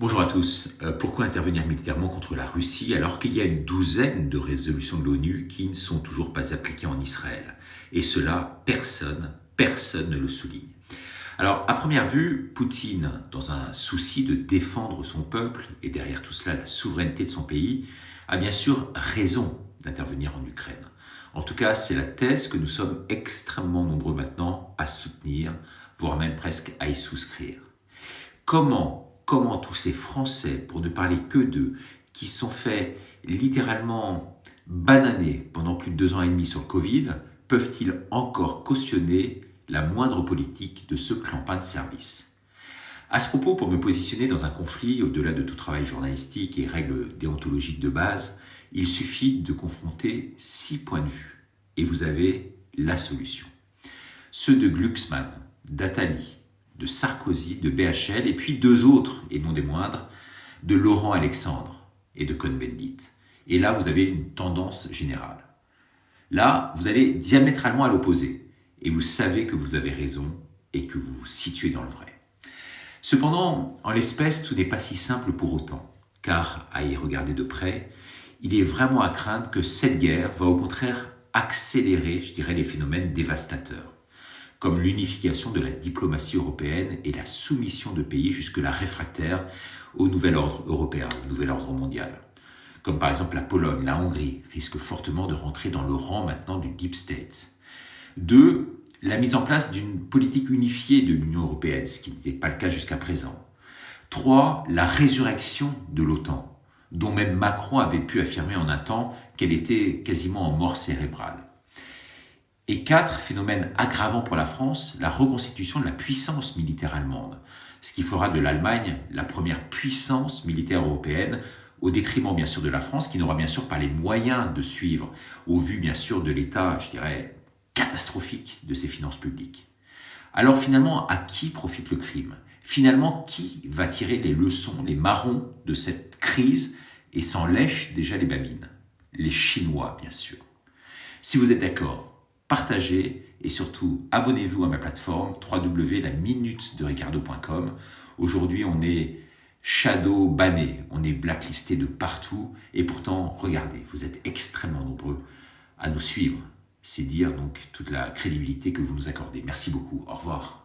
Bonjour à tous. Euh, pourquoi intervenir militairement contre la Russie alors qu'il y a une douzaine de résolutions de l'ONU qui ne sont toujours pas appliquées en Israël? Et cela, personne, personne ne le souligne. Alors, à première vue, Poutine, dans un souci de défendre son peuple et derrière tout cela la souveraineté de son pays, a bien sûr raison d'intervenir en Ukraine. En tout cas, c'est la thèse que nous sommes extrêmement nombreux maintenant à soutenir, voire même presque à y souscrire. Comment comment tous ces Français, pour ne parler que d'eux, qui sont faits littéralement bananer pendant plus de deux ans et demi sur le Covid, peuvent-ils encore cautionner la moindre politique de ce clampin de service? À ce propos, pour me positionner dans un conflit au-delà de tout travail journalistique et règles déontologiques de base, il suffit de confronter six points de vue et vous avez la solution. Ceux de Glucksmann, d'Atali, de Sarkozy, de BHL, et puis deux autres, et non des moindres, de Laurent Alexandre et de Cohn-Bendit. Et là, vous avez une tendance générale. Là, vous allez diamétralement à l'opposé, et vous savez que vous avez raison et que vous vous situez dans le vrai. Cependant, en l'espèce, tout n'est pas si simple pour autant, car à y regarder de près, il est vraiment à craindre que cette guerre va au contraire accélérer, je dirais, les phénomènes dévastateurs comme l'unification de la diplomatie européenne et la soumission de pays jusque-là réfractaires au nouvel ordre européen, au nouvel ordre mondial. Comme par exemple la Pologne, la Hongrie, risquent fortement de rentrer dans le rang maintenant du Deep State. Deux, la mise en place d'une politique unifiée de l'Union européenne, ce qui n'était pas le cas jusqu'à présent. Trois, la résurrection de l'OTAN, dont même Macron avait pu affirmer en un temps qu'elle était quasiment en mort cérébrale. Et quatre, phénomène aggravant pour la France, la reconstitution de la puissance militaire allemande, ce qui fera de l'Allemagne la première puissance militaire européenne, au détriment bien sûr de la France, qui n'aura bien sûr pas les moyens de suivre, au vu bien sûr de l'état, je dirais, catastrophique de ses finances publiques. Alors finalement, à qui profite le crime? Finalement, qui va tirer les leçons, les marrons de cette crise et s'en lèche déjà les babines? Les Chinois, bien sûr. Si vous êtes d'accord, partagez et surtout abonnez-vous à ma plateforme www.laminutedericardo.com. Aujourd'hui, on est shadow banné, on est blacklisté de partout et pourtant, regardez, vous êtes extrêmement nombreux à nous suivre. C'est dire donc toute la crédibilité que vous nous accordez. Merci beaucoup. Au revoir.